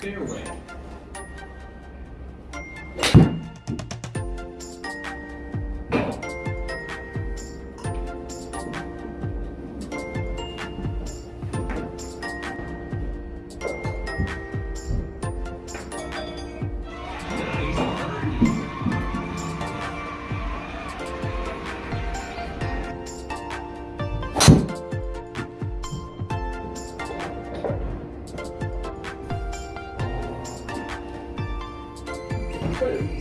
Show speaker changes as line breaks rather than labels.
Fairway.
Food.